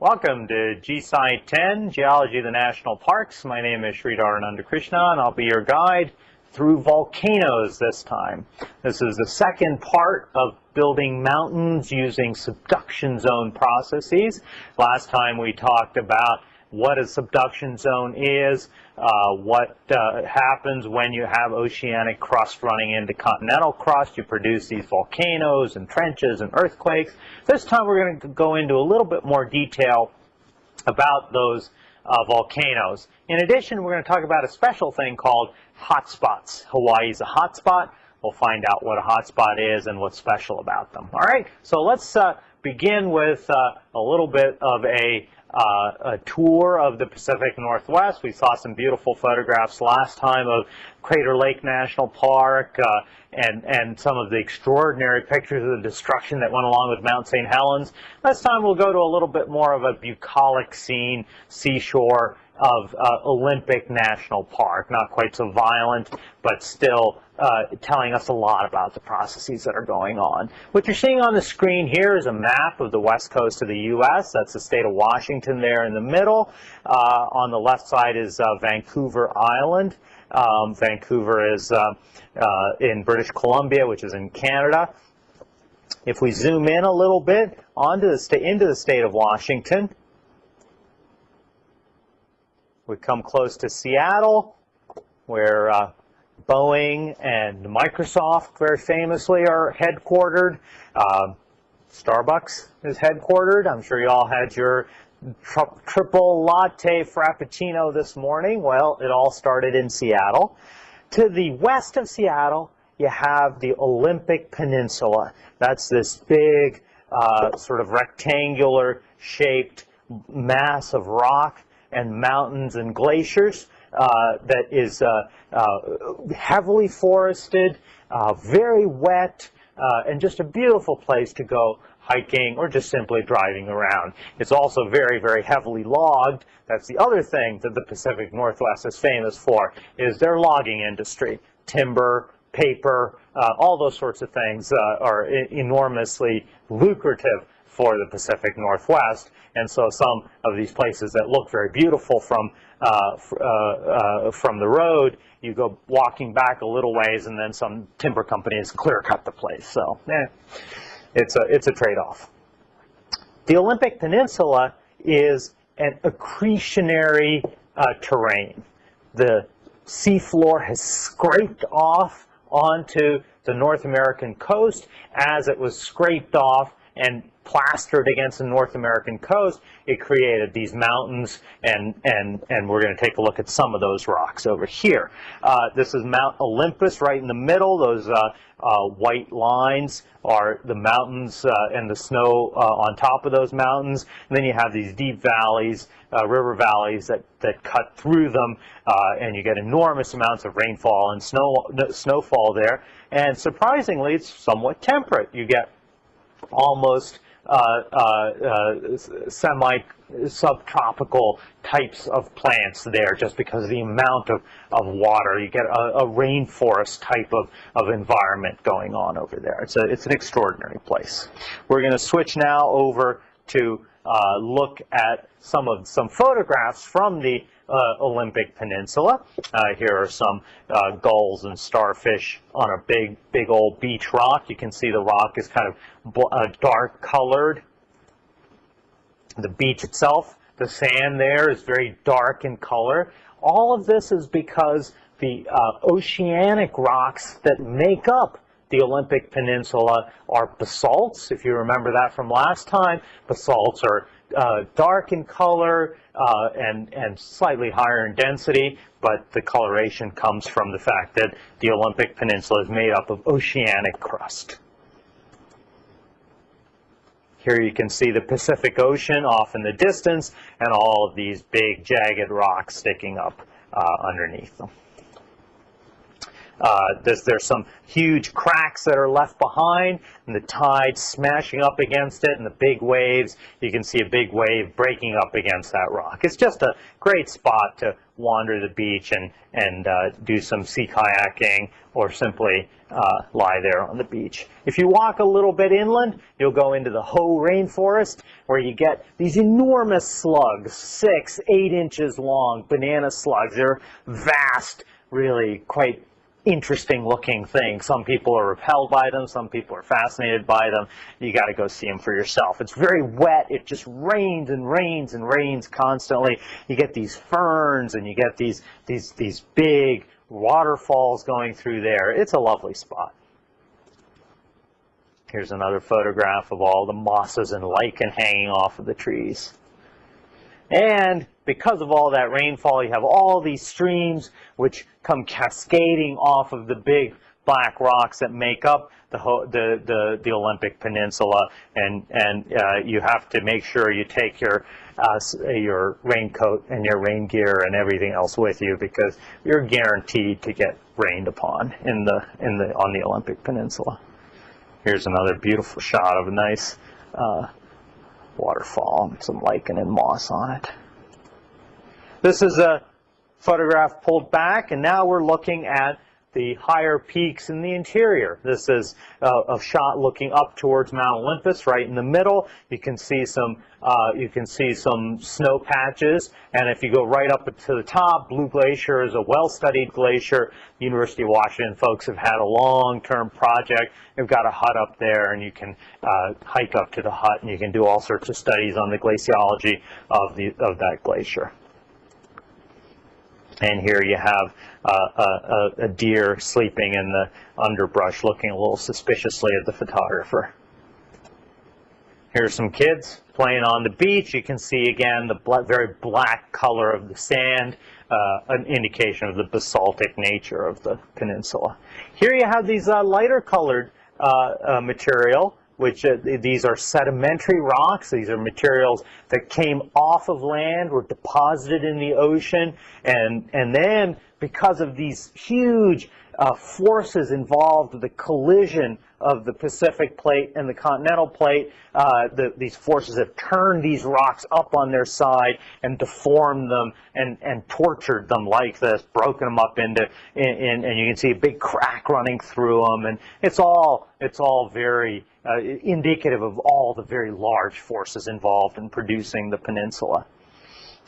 Welcome to GSci 10, Geology of the National Parks. My name is Sridhar Anandakrishnan, and I'll be your guide through volcanoes this time. This is the second part of building mountains using subduction zone processes. Last time we talked about what a subduction zone is, uh, what uh, happens when you have oceanic crust running into continental crust. You produce these volcanoes and trenches and earthquakes. This time we're going to go into a little bit more detail about those uh, volcanoes. In addition, we're going to talk about a special thing called hotspots. Hawaii is a hotspot. We'll find out what a hotspot is and what's special about them. All right, so let's uh, begin with uh, a little bit of a uh, a tour of the Pacific Northwest. We saw some beautiful photographs last time of Crater Lake National Park uh, and, and some of the extraordinary pictures of the destruction that went along with Mount St. Helens. This time we'll go to a little bit more of a bucolic scene, seashore of uh, Olympic National Park. Not quite so violent, but still uh, telling us a lot about the processes that are going on. What you're seeing on the screen here is a map of the west coast of the U.S. That's the state of Washington there in the middle. Uh, on the left side is uh, Vancouver Island. Um, Vancouver is uh, uh, in British Columbia, which is in Canada. If we zoom in a little bit onto the into the state of Washington, we come close to Seattle, where uh, Boeing and Microsoft very famously are headquartered. Uh, Starbucks is headquartered. I'm sure you all had your tri triple latte frappuccino this morning. Well, it all started in Seattle. To the west of Seattle, you have the Olympic Peninsula. That's this big, uh, sort of rectangular shaped mass of rock and mountains and glaciers uh, that is uh, uh, heavily forested, very wet, and just a beautiful place to go hiking or just simply driving around. It's also very, very heavily logged. That's the other thing that the Pacific Northwest is famous for, is their logging industry. Timber, paper, uh, all those sorts of things uh, are enormously lucrative for the Pacific Northwest. And so some of these places that look very beautiful from uh, uh, uh, from the road, you go walking back a little ways, and then some timber companies clear cut the place. So, eh, it's a it's a trade-off. The Olympic Peninsula is an accretionary uh, terrain. The seafloor has scraped off onto the North American coast as it was scraped off and plastered against the North American coast, it created these mountains, and, and, and we're going to take a look at some of those rocks over here. Uh, this is Mount Olympus right in the middle. Those uh, uh, white lines are the mountains uh, and the snow uh, on top of those mountains. And then you have these deep valleys, uh, river valleys that, that cut through them, and you get enormous amounts of rainfall and snow, snowfall there. And surprisingly, it's somewhat temperate. You get almost uh, uh, uh, semi-subtropical types of plants there just because of the amount of, of water. You get a, a, rainforest type of, of environment going on over there. It's, a, it's an extraordinary place. We're going to switch now over to uh, look at some of some photographs from the Olympic Peninsula. Uh, here are some uh, gulls and starfish on a big, big old beach rock. You can see the rock is kind of uh, dark colored. The beach itself, the sand there is very dark in color. All of this is because the uh, oceanic rocks that make up the Olympic Peninsula are basalts. If you remember that from last time, basalts are uh, dark in color uh, and, and slightly higher in density, but the coloration comes from the fact that the Olympic Peninsula is made up of oceanic crust. Here you can see the Pacific Ocean off in the distance and all of these big jagged rocks sticking up uh, underneath them. Uh, there's, there's some huge cracks that are left behind, and the tide smashing up against it, and the big waves. You can see a big wave breaking up against that rock. It's just a great spot to wander the beach and, and uh, do some sea kayaking or simply uh, lie there on the beach. If you walk a little bit inland, you'll go into the Hoh rainforest where you get these enormous slugs, six, eight inches long, banana slugs. They're vast, really quite interesting looking thing. Some people are repelled by them, some people are fascinated by them. You got to go see them for yourself. It's very wet. It just rains and rains and rains constantly. You get these ferns and you get these these these big waterfalls going through there. It's a lovely spot. Here's another photograph of all the mosses and lichen hanging off of the trees. And because of all that rainfall, you have all these streams which come cascading off of the big black rocks that make up the the the, the Olympic Peninsula, and and uh, you have to make sure you take your uh, your raincoat and your rain gear and everything else with you because you're guaranteed to get rained upon in the in the on the Olympic Peninsula. Here's another beautiful shot of a nice uh, waterfall, with some lichen and moss on it. This is a photograph pulled back, and now we're looking at the higher peaks in the interior. This is a shot looking up towards Mount Olympus, right in the middle. You can see some uh, you can see some snow patches, and if you go right up to the top, Blue Glacier is a well-studied glacier. University of Washington folks have had a long-term project. They've got a hut up there, and you can uh, hike up to the hut, and you can do all sorts of studies on the glaciology of the of that glacier. And here you have uh, a, a, deer sleeping in the underbrush looking a little suspiciously at the photographer. Here's some kids playing on the beach. You can see again the bl very black color of the sand, uh, an indication of the basaltic nature of the peninsula. Here you have these uh, lighter colored uh, uh, material which uh, these are sedimentary rocks. These are materials that came off of land, were deposited in the ocean, and, and then because of these huge uh, forces involved, the collision of the Pacific plate and the continental plate, uh, the, these forces have turned these rocks up on their side and deformed them and, and tortured them like this, broken them up into, in, in, and you can see a big crack running through them, and it's all, it's all very uh, indicative of all the very large forces involved in producing the peninsula.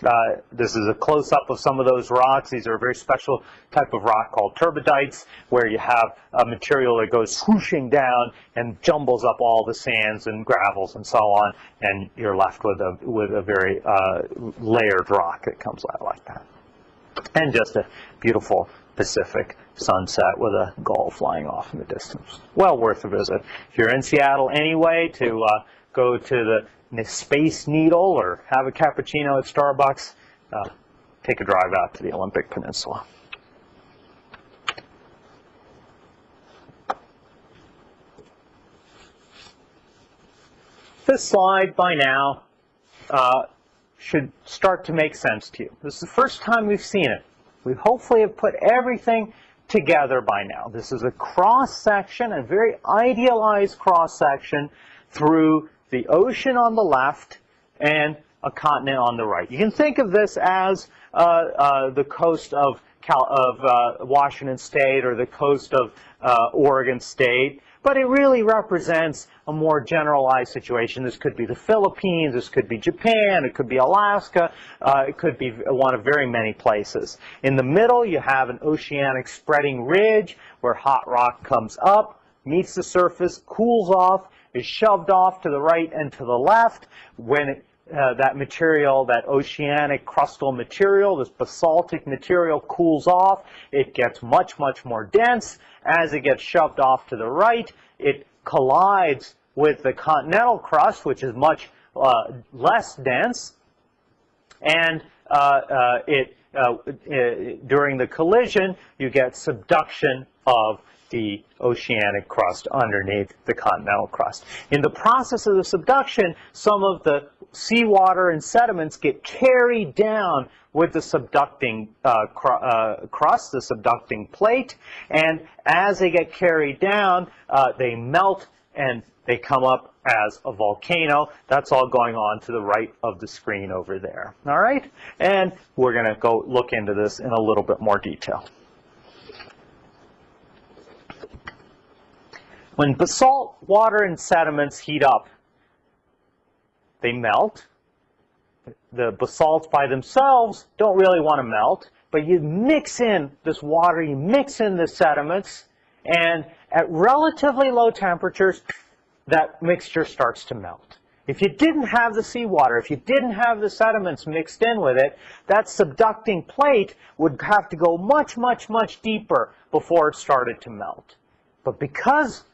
Uh, this is a close-up of some of those rocks. These are a very special type of rock called turbidites, where you have a material that goes swooshing down and jumbles up all the sands and gravels and so on, and you're left with a with a very uh, layered rock that comes out like that. And just a beautiful Pacific sunset with a gull flying off in the distance. Well worth a visit. If you're in Seattle anyway, to uh, go to the Space Needle or have a cappuccino at Starbucks, uh, take a drive out to the Olympic Peninsula. This slide by now uh, should start to make sense to you. This is the first time we've seen it. We hopefully have put everything together by now. This is a cross section, a very idealized cross section through the ocean on the left and a continent on the right. You can think of this as uh, uh, the coast of, Cal of uh, Washington State or the coast of uh, Oregon State, but it really represents a more generalized situation. This could be the Philippines, this could be Japan, it could be Alaska, uh, it could be one of very many places. In the middle, you have an oceanic spreading ridge where hot rock comes up, meets the surface, cools off, is shoved off to the right and to the left. When it, uh, that material, that oceanic crustal material, this basaltic material cools off, it gets much, much more dense. As it gets shoved off to the right, it collides with the continental crust, which is much uh, less dense, and uh, uh it, uh, uh, during the collision, you get subduction of the oceanic crust underneath the continental crust. In the process of the subduction, some of the seawater and sediments get carried down with the subducting uh, cr uh, crust, the subducting plate, and as they get carried down, uh, they melt and they come up as a volcano. That's all going on to the right of the screen over there. All right? And we're going to go look into this in a little bit more detail. When basalt, water, and sediments heat up, they melt. The basalts by themselves don't really want to melt, but you mix in this water, you mix in the sediments, and at relatively low temperatures, that mixture starts to melt. If you didn't have the seawater, if you didn't have the sediments mixed in with it, that subducting plate would have to go much, much, much deeper before it started to melt. But because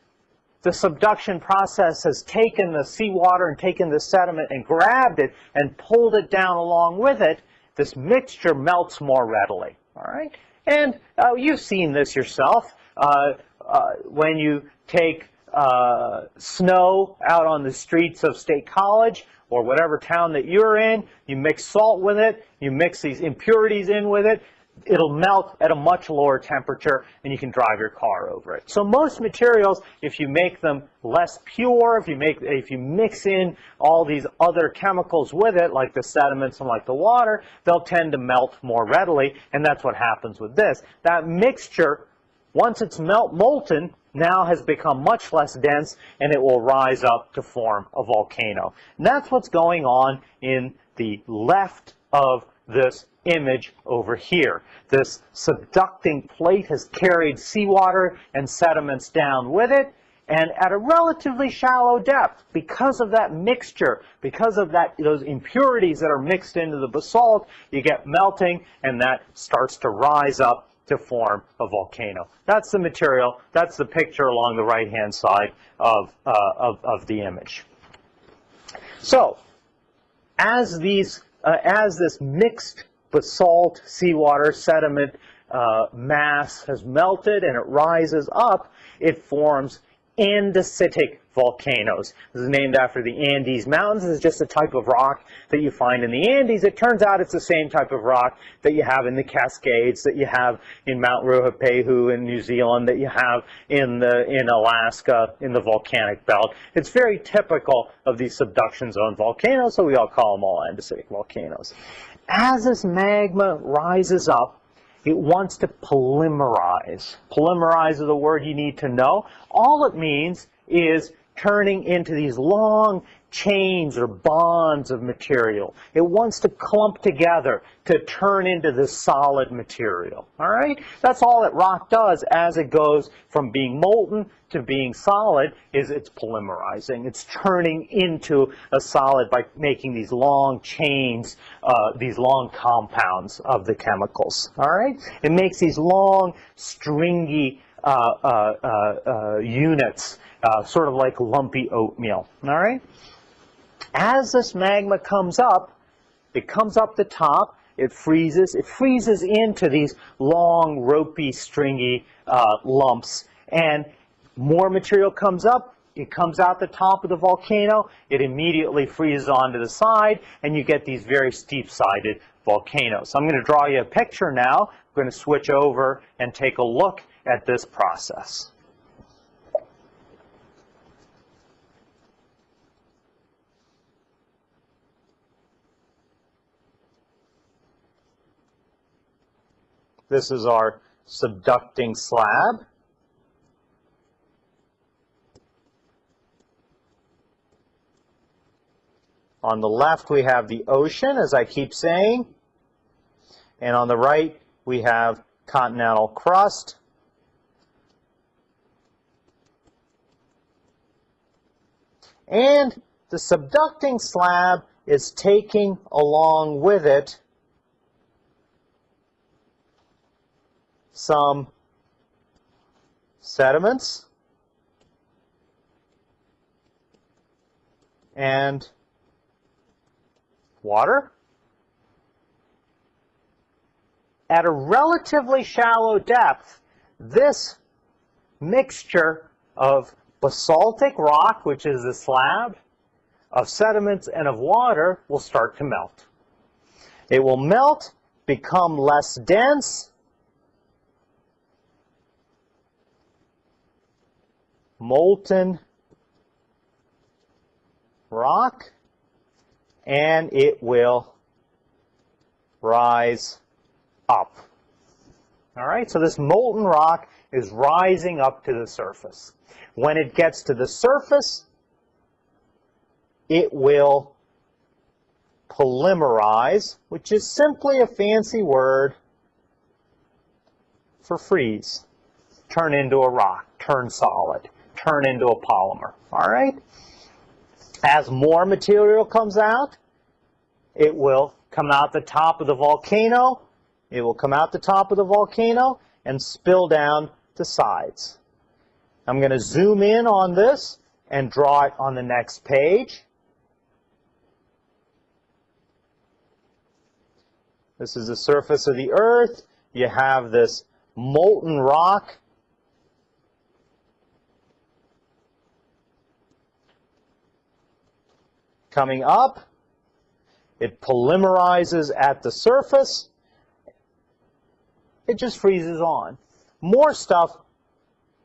the subduction process has taken the seawater and taken the sediment and grabbed it and pulled it down along with it, this mixture melts more readily. All right? And uh, you've seen this yourself. Uh, uh, when you take uh, snow out on the streets of State College or whatever town that you're in, you mix salt with it, you mix these impurities in with it, it'll melt at a much lower temperature and you can drive your car over it. So most materials, if you make them less pure, if you make if you mix in all these other chemicals with it, like the sediments and like the water, they'll tend to melt more readily, and that's what happens with this. That mixture, once it's melt molten, now has become much less dense and it will rise up to form a volcano. And that's what's going on in the left of this image over here. This subducting plate has carried seawater and sediments down with it, and at a relatively shallow depth, because of that mixture, because of that those impurities that are mixed into the basalt, you get melting, and that starts to rise up to form a volcano. That's the material. That's the picture along the right-hand side of, uh, of, of the image. So, as these, uh, as this mixed basalt, seawater, sediment uh, mass has melted and it rises up, it forms andesitic volcanoes. This is named after the Andes Mountains. This is just a type of rock that you find in the Andes. It turns out it's the same type of rock that you have in the Cascades, that you have in Mount Ruapehu in New Zealand, that you have in, the, in Alaska, in the volcanic belt. It's very typical of these subduction zone volcanoes, so we all call them all andesitic volcanoes. As this magma rises up, it wants to polymerize. Polymerize is the word you need to know. All it means is turning into these long chains or bonds of material. It wants to clump together to turn into this solid material. All right? That's all that rock does as it goes from being molten to being solid is it's polymerizing. It's turning into a solid by making these long chains, uh, these long compounds of the chemicals. All right? It makes these long, stringy uh, uh, uh, uh units uh, sort of like lumpy oatmeal. All right? As this magma comes up, it comes up the top, it freezes, it freezes into these long, ropey, stringy uh, lumps, and more material comes up, it comes out the top of the volcano, it immediately freezes onto the side, and you get these very steep-sided volcanoes. So I'm going to draw you a picture now. I'm going to switch over and take a look at this process. This is our subducting slab. On the left, we have the ocean, as I keep saying. And on the right, we have continental crust. And the subducting slab is taking along with it some sediments and water. At a relatively shallow depth, this mixture of basaltic rock, which is the slab, of sediments and of water will start to melt. It will melt, become less dense, molten rock, and it will rise up. All right, so this molten rock is rising up to the surface. When it gets to the surface, it will polymerize, which is simply a fancy word for freeze. Turn into a rock, turn solid, turn into a polymer. All right? As more material comes out, it will come out the top of the volcano. It will come out the top of the volcano and spill down the sides. I'm going to zoom in on this and draw it on the next page. This is the surface of the earth. You have this molten rock. Coming up, it polymerizes at the surface. It just freezes on. More stuff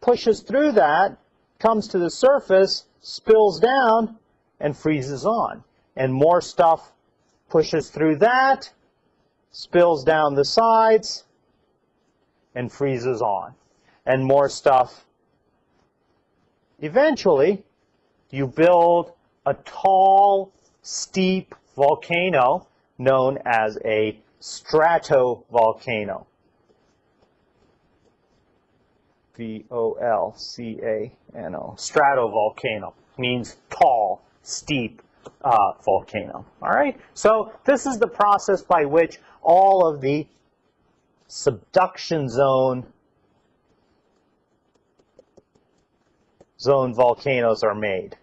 pushes through that, comes to the surface, spills down, and freezes on. And more stuff pushes through that, spills down the sides, and freezes on. And more stuff. Eventually, you build a tall, steep volcano known as a stratovolcano. V-O-L-C-A-N-O. Stratovolcano means tall, steep uh, volcano. All right? So this is the process by which all of the subduction zone zone volcanoes are made.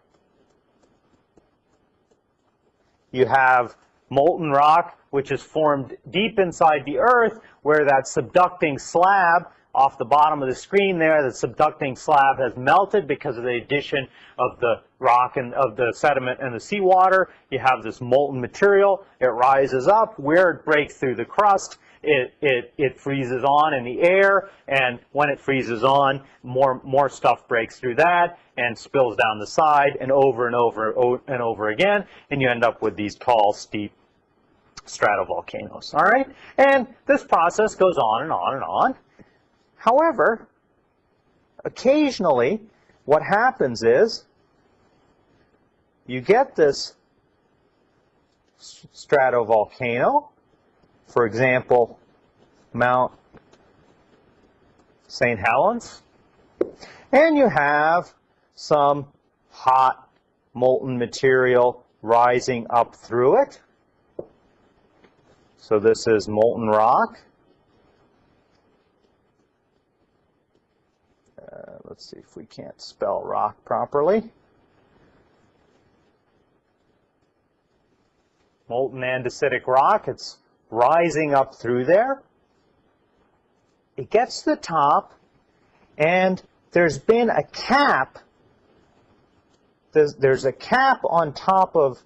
You have molten rock, which is formed deep inside the earth, where that subducting slab off the bottom of the screen there, the subducting slab has melted because of the addition of the rock and of the sediment and the seawater. You have this molten material. It rises up. Where it breaks through the crust, it, it, it freezes on in the air. And when it freezes on, more, more stuff breaks through that and spills down the side and over and over and over again. And you end up with these tall, steep stratovolcanoes. All right? And this process goes on and on and on. However, occasionally what happens is you get this stratovolcano, for example, Mount St. Helens, and you have some hot molten material rising up through it. So this is molten rock. Uh, let's see if we can't spell rock properly. Molten andesitic rock, it's rising up through there. It gets to the top, and there's been a cap. There's, there's a cap on top of,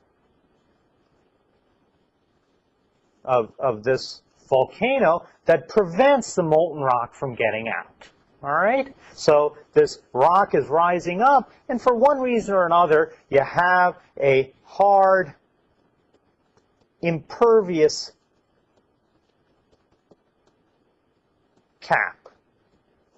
of, of this volcano that prevents the molten rock from getting out. All right? So this rock is rising up, and for one reason or another, you have a hard, impervious cap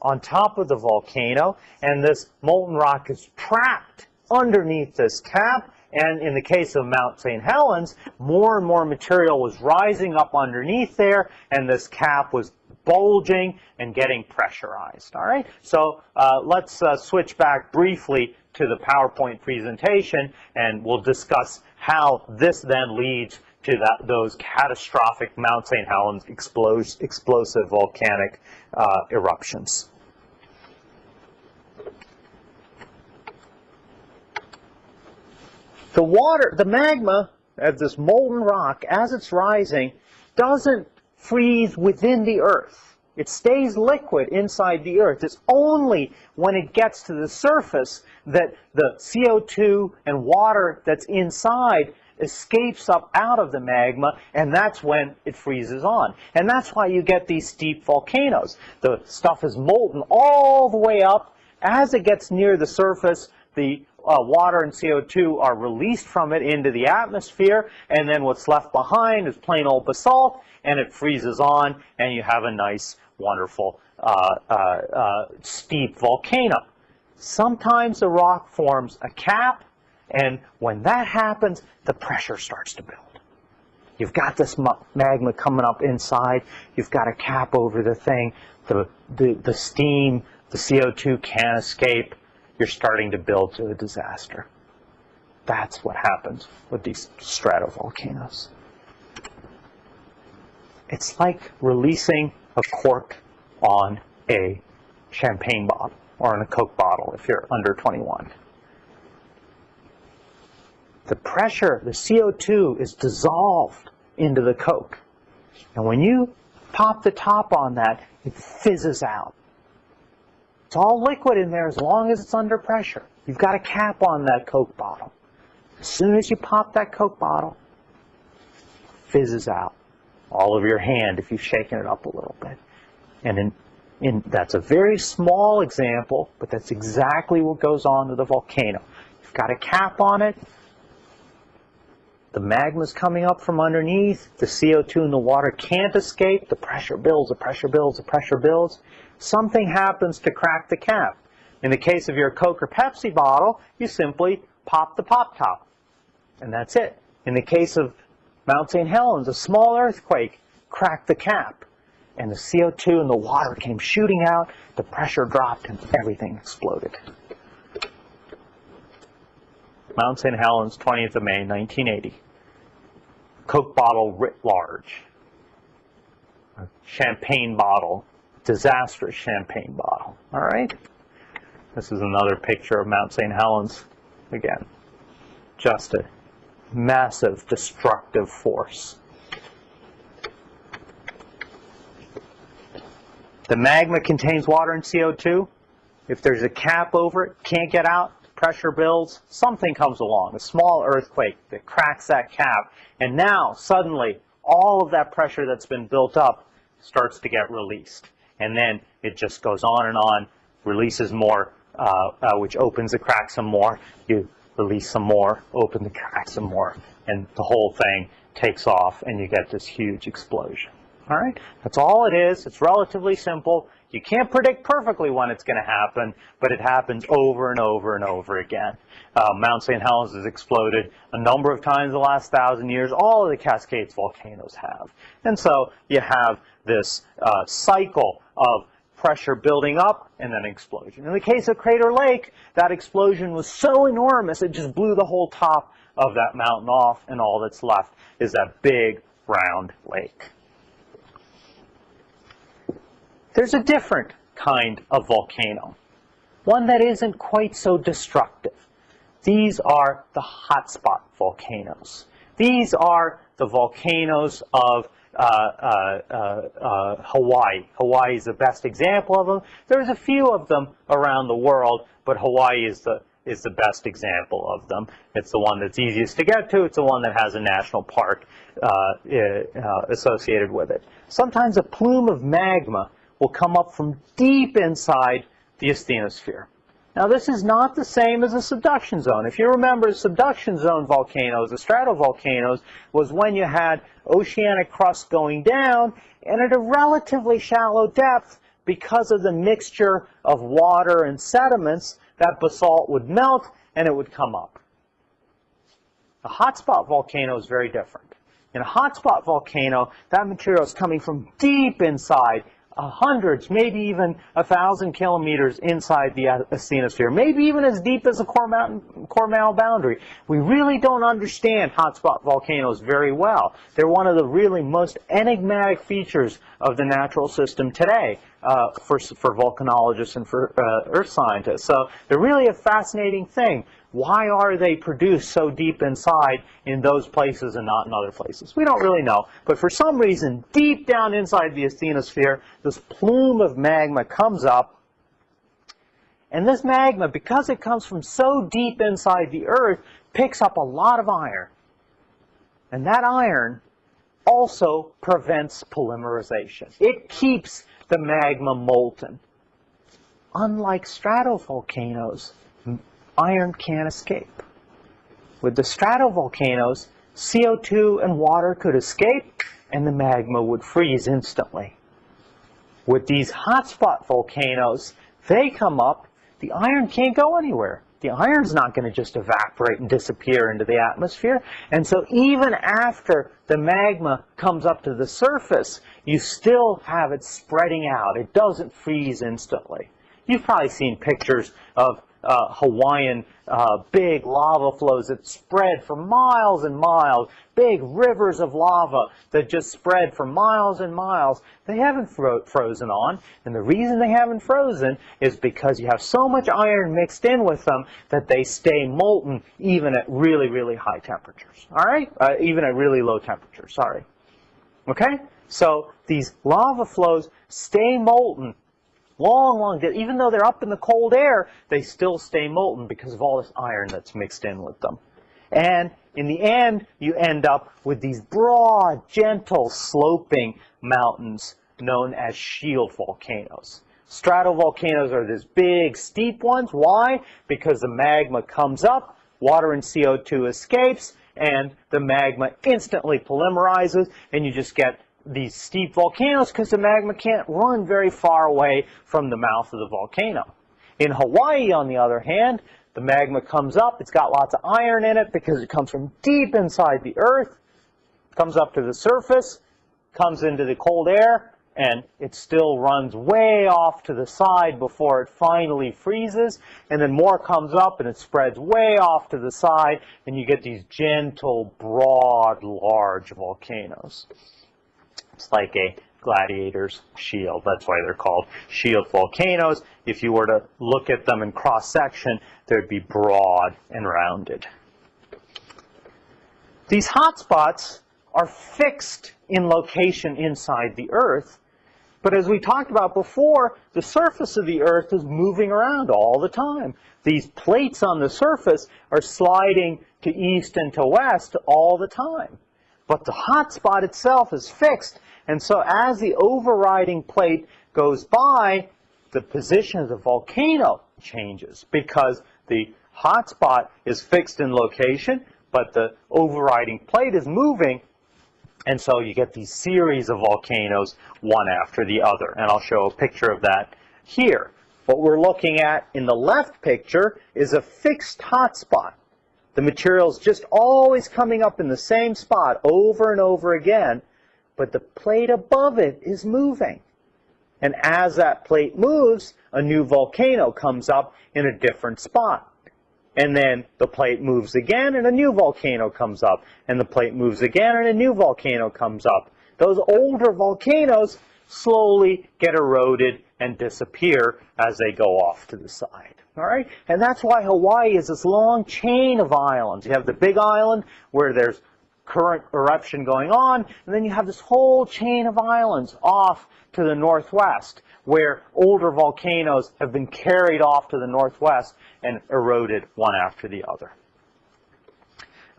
on top of the volcano, and this molten rock is trapped underneath this cap, and in the case of Mount St. Helens, more and more material was rising up underneath there, and this cap was bulging and getting pressurized. All right, so uh, let's uh, switch back briefly to the PowerPoint presentation, and we'll discuss how this then leads to that, those catastrophic Mount St. Helens explos explosive volcanic uh, eruptions. The water, the magma of this molten rock, as it's rising, doesn't freeze within the earth. It stays liquid inside the earth. It's only when it gets to the surface that the CO2 and water that's inside escapes up out of the magma, and that's when it freezes on. And that's why you get these steep volcanoes. The stuff is molten all the way up. As it gets near the surface, the uh, water and CO2 are released from it into the atmosphere, and then what's left behind is plain old basalt, and it freezes on, and you have a nice, wonderful, uh, uh, uh steep volcano. Sometimes the rock forms a cap, and when that happens, the pressure starts to build. You've got this magma coming up inside. You've got a cap over the thing. The, the, the steam, the CO2 can't escape. You're starting to build to a disaster. That's what happens with these stratovolcanoes. It's like releasing a cork on a champagne bottle or on a Coke bottle if you're under 21 the pressure, the CO2 is dissolved into the Coke. And when you pop the top on that, it fizzes out. It's all liquid in there as long as it's under pressure. You've got a cap on that Coke bottle. As soon as you pop that Coke bottle, fizzes out. All over your hand if you've shaken it up a little bit. And in, in, that's a very small example, but that's exactly what goes on to the volcano. You've got a cap on it, the magma's coming up from underneath. The CO2 in the water can't escape. The pressure builds, the pressure builds, the pressure builds. Something happens to crack the cap. In the case of your Coke or Pepsi bottle, you simply pop the pop top. And that's it. In the case of Mount St. Helens, a small earthquake cracked the cap. And the CO2 and the water came shooting out, the pressure dropped, and everything exploded. Mount St. Helens, 20th of May, 1980. Coke bottle writ large. A champagne bottle, disastrous champagne bottle. All right? This is another picture of Mount St. Helens. Again, just a massive destructive force. The magma contains water and CO2. If there's a cap over it, can't get out, pressure builds, something comes along, a small earthquake that cracks that cap, and now suddenly all of that pressure that's been built up starts to get released. And then it just goes on and on, releases more, uh, uh, which opens the crack some more. You release some more, open the crack some more, and the whole thing takes off and you get this huge explosion. All right, that's all it is. It's relatively simple. You can't predict perfectly when it's going to happen, but it happens over and over and over again. Uh, Mount St. Helens has exploded a number of times in the last thousand years. All of the Cascades volcanoes have. And so you have this uh, cycle of pressure building up and then explosion. In the case of Crater Lake, that explosion was so enormous it just blew the whole top of that mountain off and all that's left is that big round lake. There's a different kind of volcano, one that isn't quite so destructive. These are the hotspot volcanoes. These are the volcanoes of uh, uh, uh, uh, Hawaii. Hawaii is the best example of them. There's a few of them around the world, but Hawaii is the is the best example of them. It's the one that's easiest to get to. It's the one that has a national park uh, uh, associated with it. Sometimes a plume of magma will come up from deep inside the asthenosphere. Now this is not the same as a subduction zone. If you remember subduction zone volcanoes, the stratovolcanoes, was when you had oceanic crust going down and at a relatively shallow depth because of the mixture of water and sediments, that basalt would melt and it would come up. A hotspot volcano is very different. In a hotspot volcano, that material is coming from deep inside Uh, hundreds, maybe even a thousand kilometers inside the asthenosphere, maybe even as deep as the core, mountain, Core-Mantle boundary. We really don't understand hotspot volcanoes very well. They're one of the really most enigmatic features of the natural system today uh, for, for volcanologists and for uh, earth scientists. So they're really a fascinating thing. Why are they produced so deep inside in those places and not in other places? We don't really know. But for some reason, deep down inside the asthenosphere, this plume of magma comes up. And this magma, because it comes from so deep inside the Earth, picks up a lot of iron. And that iron also prevents polymerization. It keeps the magma molten. Unlike stratovolcanoes, iron can't escape. With the stratovolcanoes, CO2 and water could escape and the magma would freeze instantly. With these hotspot volcanoes, they come up, the iron can't go anywhere. The iron's not going to just evaporate and disappear into the atmosphere. And so even after the magma comes up to the surface, you still have it spreading out. It doesn't freeze instantly. You've probably seen pictures of uh, Hawaiian uh, big lava flows that spread for miles and miles, big rivers of lava that just spread for miles and miles. They haven't fro frozen on, and the reason they haven't frozen is because you have so much iron mixed in with them that they stay molten even at really, really high temperatures. All right? Uh, even at really low temperatures, sorry. Okay? So these lava flows stay molten long, long, even though they're up in the cold air, they still stay molten because of all this iron that's mixed in with them. And in the end, you end up with these broad, gentle, sloping mountains known as shield volcanoes. Stratovolcanoes are these big, steep ones. Why? Because the magma comes up, water and CO2 escapes, and the magma instantly polymerizes, and you just get these steep volcanoes because the magma can't run very far away from the mouth of the volcano. In Hawaii, on the other hand, the magma comes up, it's got lots of iron in it because it comes from deep inside the earth, comes up to the surface, comes into the cold air, and it still runs way off to the side before it finally freezes, and then more comes up and it spreads way off to the side, and you get these gentle, broad, large volcanoes. It's like a gladiator's shield. That's why they're called shield volcanoes. If you were to look at them in cross-section, they'd be broad and rounded. These hotspots are fixed in location inside the Earth, but as we talked about before, the surface of the Earth is moving around all the time. These plates on the surface are sliding to east and to west all the time. But the hotspot itself is fixed. And so as the overriding plate goes by, the position of the volcano changes because the hotspot is fixed in location, but the overriding plate is moving. And so you get these series of volcanoes, one after the other. And I'll show a picture of that here. What we're looking at in the left picture is a fixed hotspot. The material is just always coming up in the same spot over and over again, but the plate above it is moving. And as that plate moves, a new volcano comes up in a different spot. And then the plate moves again and a new volcano comes up. And the plate moves again and a new volcano comes up. Those older volcanoes slowly get eroded and disappear as they go off to the side. All right? And that's why Hawaii is this long chain of islands. You have the big island where there's current eruption going on, and then you have this whole chain of islands off to the northwest where older volcanoes have been carried off to the northwest and eroded one after the other.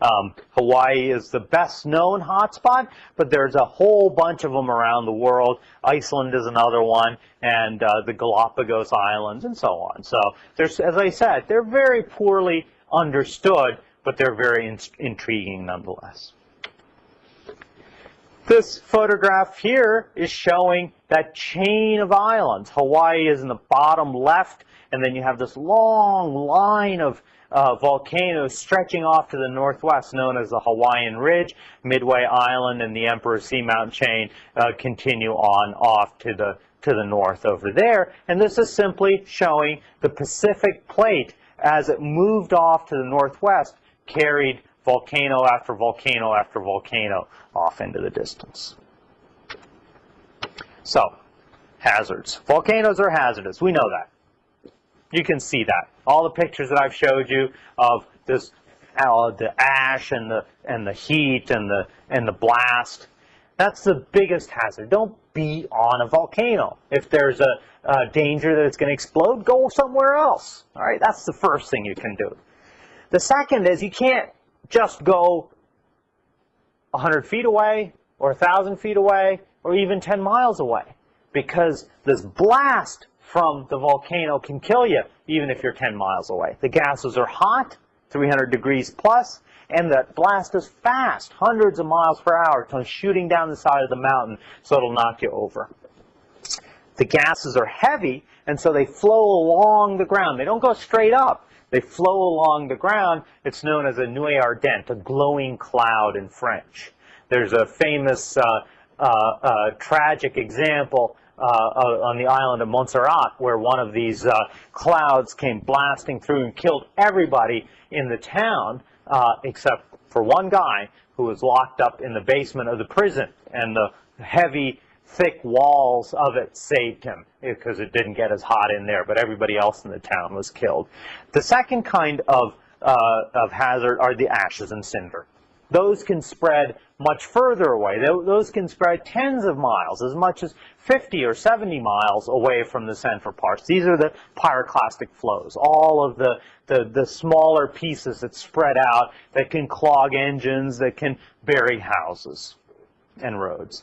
Um, Hawaii is the best known hotspot, but there's a whole bunch of them around the world. Iceland is another one, and uh, the Galapagos Islands, and so on. So, there's, as I said, they're very poorly understood, but they're very in intriguing nonetheless. This photograph here is showing that chain of islands. Hawaii is in the bottom left, and then you have this long line of uh, volcanoes stretching off to the northwest, known as the Hawaiian Ridge, Midway Island, and the Emperor Seamount Chain uh, continue on off to the to the north over there. And this is simply showing the Pacific Plate as it moved off to the northwest, carried volcano after volcano after volcano off into the distance. So, hazards. Volcanoes are hazardous. We know that. You can see that. All the pictures that I've showed you of this, uh, the ash and the and the heat and the and the blast. That's the biggest hazard. Don't be on a volcano. If there's a, a danger that it's going to explode, go somewhere else. All right, that's the first thing you can do. The second is you can't just go 100 feet away or 1,000 feet away or even 10 miles away because this blast from the volcano can kill you even if you're 10 miles away. The gases are hot, 300 degrees plus, and the blast is fast, hundreds of miles per hour, shooting down the side of the mountain, so it'll knock you over. The gases are heavy, and so they flow along the ground. They don't go straight up. They flow along the ground. It's known as a nuée ardente, a glowing cloud in French. There's a famous uh, uh, uh, tragic example uh, on the island of Montserrat where one of these uh, clouds came blasting through and killed everybody in the town uh, except for one guy who was locked up in the basement of the prison and the heavy thick walls of it saved him because it didn't get as hot in there, but everybody else in the town was killed. The second kind of, uh, of hazard are the ashes and cinder. Those can spread much further away. Those can spread tens of miles, as much as 50 or 70 miles away from the central parts. These are the pyroclastic flows, all of the, the, the smaller pieces that spread out that can clog engines, that can bury houses and roads.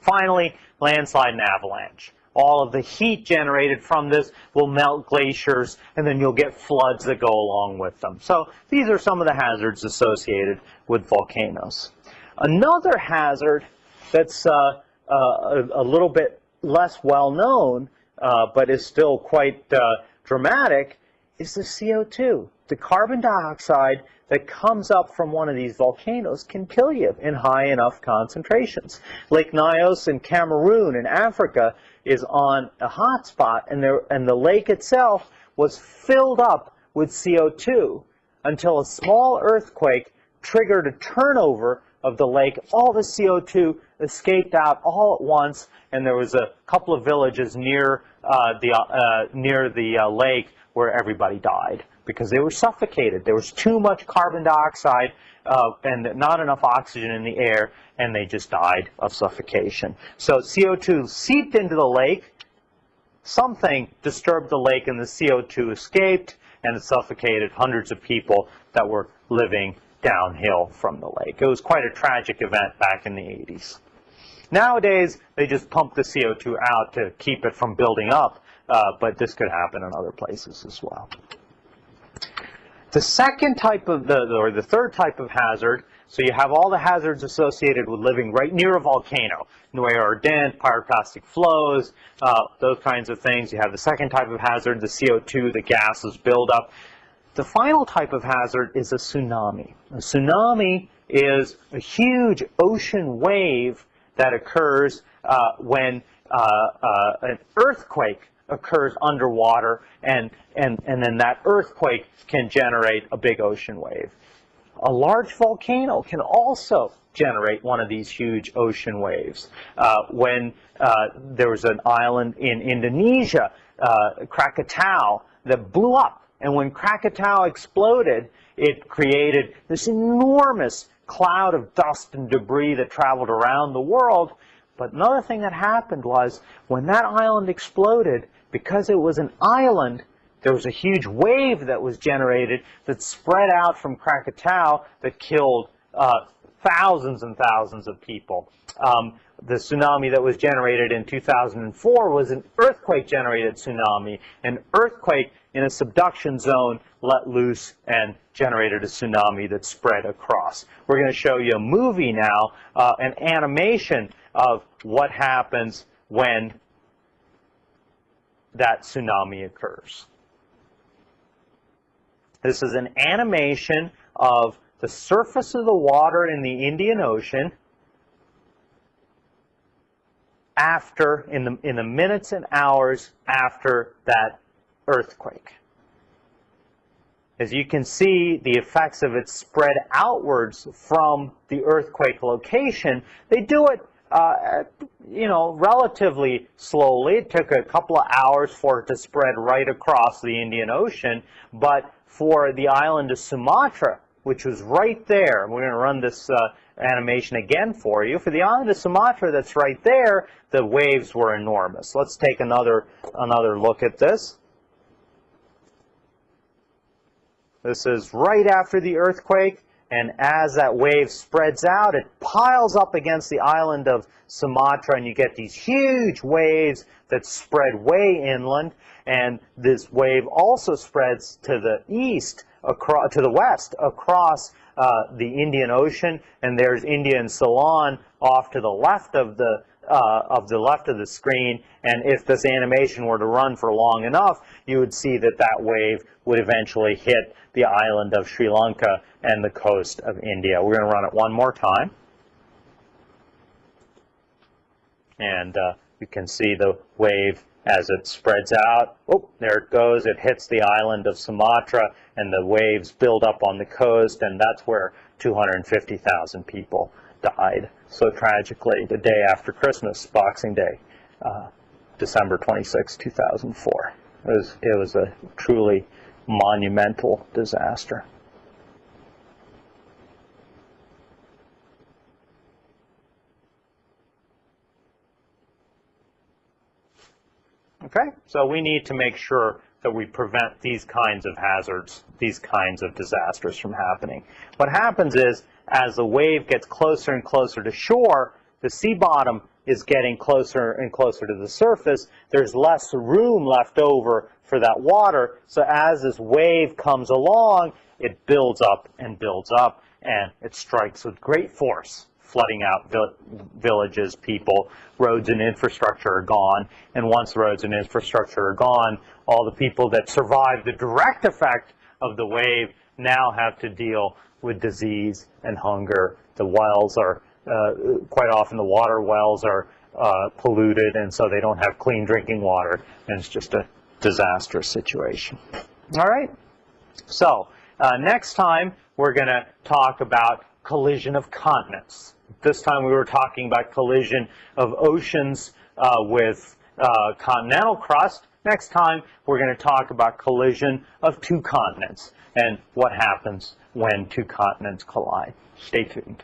Finally, landslide and avalanche. All of the heat generated from this will melt glaciers, and then you'll get floods that go along with them. So these are some of the hazards associated with volcanoes. Another hazard that's uh, uh, a, little bit less well known, uh, but is still quite uh, dramatic, is the CO2. The carbon dioxide that comes up from one of these volcanoes can kill you in high enough concentrations. Lake Nyos in Cameroon in Africa is on a hot spot, and, there, and the lake itself was filled up with CO2 until a small earthquake triggered a turnover of the lake. All the CO2 escaped out all at once, and there was a couple of villages near uh, the, uh, near the uh, lake where everybody died because they were suffocated. There was too much carbon dioxide uh, and not enough oxygen in the air, and they just died of suffocation. So CO2 seeped into the lake. Something disturbed the lake, and the CO2 escaped, and it suffocated hundreds of people that were living downhill from the lake. It was quite a tragic event back in the 80s. Nowadays, they just pump the CO2 out to keep it from building up, uh, but this could happen in other places as well. The second type of, the, or the third type of hazard, so you have all the hazards associated with living right near a volcano, nuée ardent, pyroclastic flows, uh, those kinds of things. You have the second type of hazard, the CO2, the gases build up. The final type of hazard is a tsunami. A tsunami is a huge ocean wave that occurs uh, when uh, uh, an earthquake occurs underwater, and, and, and then that earthquake can generate a big ocean wave. A large volcano can also generate one of these huge ocean waves. Uh, when uh, there was an island in Indonesia, uh, Krakatau, that blew up. And when Krakatau exploded, it created this enormous cloud of dust and debris that traveled around the world. But another thing that happened was when that island exploded, because it was an island, there was a huge wave that was generated that spread out from Krakatau that killed uh, thousands and thousands of people. Um, the tsunami that was generated in 2004 was an earthquake-generated tsunami. An earthquake in a subduction zone let loose and generated a tsunami that spread across. We're going to show you a movie now, uh, an animation of what happens when that tsunami occurs. This is an animation of the surface of the water in the Indian Ocean after, in the, in the minutes and hours after that earthquake. As you can see, the effects of it spread outwards from the earthquake location. They do it uh, you know, relatively slowly. It took a couple of hours for it to spread right across the Indian Ocean, but for the island of Sumatra, which was right there, we're going to run this uh, animation again for you. For the island of Sumatra that's right there, the waves were enormous. Let's take another, another look at this. This is right after the earthquake, and as that wave spreads out, it piles up against the island of Sumatra, and you get these huge waves that spread way inland, and this wave also spreads to the east, across, to the west, across uh, the Indian Ocean, and there's India and Ceylon off to the left of the uh, of the left of the screen, and if this animation were to run for long enough, you would see that that wave would eventually hit the island of Sri Lanka and the coast of India. We're going to run it one more time. And uh, you can see the wave as it spreads out. Oh, there it goes. It hits the island of Sumatra, and the waves build up on the coast, and that's where 250,000 people died so tragically the day after Christmas, Boxing Day, uh, December 26, 2004. It was, it was a truly monumental disaster. Okay, so we need to make sure that we prevent these kinds of hazards, these kinds of disasters from happening. What happens is, as the wave gets closer and closer to shore, the sea bottom is getting closer and closer to the surface. There's less room left over for that water. So as this wave comes along, it builds up and builds up, and it strikes with great force flooding out villages, people, roads and infrastructure are gone. And once roads and infrastructure are gone, all the people that survived the direct effect of the wave now have to deal with disease and hunger. The wells are, uh, quite often the water wells are uh, polluted and so they don't have clean drinking water and it's just a disastrous situation. All right, so uh, next time we're going to talk about collision of continents. This time we were talking about collision of oceans uh, with uh, continental crust. Next time we're going to talk about collision of two continents and what happens when two continents collide. Stay tuned.